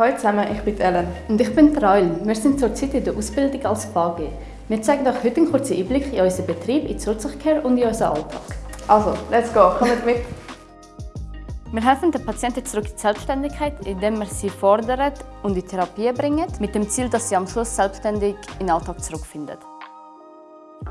Hallo zusammen, ich bin Ellen. Und ich bin Raul. Wir sind zurzeit in der Ausbildung als VG. Wir zeigen euch heute einen kurzen Einblick in unseren Betrieb, in die Zurzugcare und in unseren Alltag. Also, let's go, kommt mit! Wir helfen den Patienten zurück in die Selbstständigkeit, indem wir sie fordern und in Therapie bringen, mit dem Ziel, dass sie am Schluss selbstständig in den Alltag zurückfinden.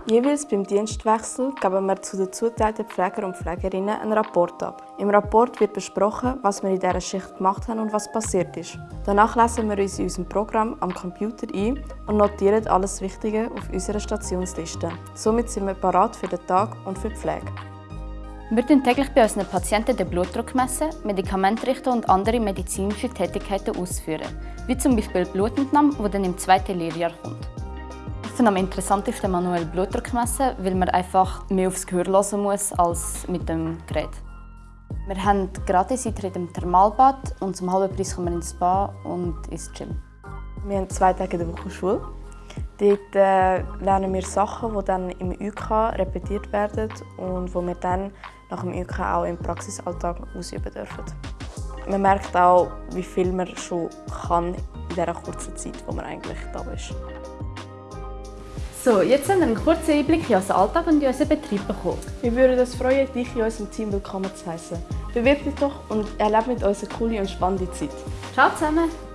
Jeweils beim Dienstwechsel geben wir zu den zuteilten Pfleger und Pflegerinnen einen Rapport ab. Im Rapport wird besprochen, was wir in dieser Schicht gemacht haben und was passiert ist. Danach lesen wir uns in unserem Programm am Computer ein und notieren alles Wichtige auf unserer Stationsliste. Somit sind wir parat für den Tag und für die Pflege. Wir messen täglich bei unseren Patienten den Blutdruck, messen, Medikamente richten und andere medizinische Tätigkeiten ausführen, wie zum Beispiel Blutentnahme, die dann im zweiten Lehrjahr kommt. Finde am interessantesten manuell Blutdruck messen, weil man einfach mehr aufs Gehör hören muss als mit dem Gerät. Wir haben gratis Eintritt im Thermalbad und zum halben Preis kommen wir ins Spa und ins Gym. Wir haben zwei Tage in der Woche Schule. Dort äh, lernen wir Sachen, die dann im UK repetiert werden und wo wir dann nach dem UK auch im Praxisalltag ausüben dürfen. Man merkt auch, wie viel man schon kann in dieser kurzen Zeit, wo man eigentlich da ist. So, jetzt haben wir einen kurzen Einblick in unseren Alltag und in unseren Betrieb bekommen. Wir würden uns freuen, dich in unserem Team willkommen zu heißen. Bewirb dich doch und erlebe mit uns eine coole und spannende Zeit. Ciao zusammen!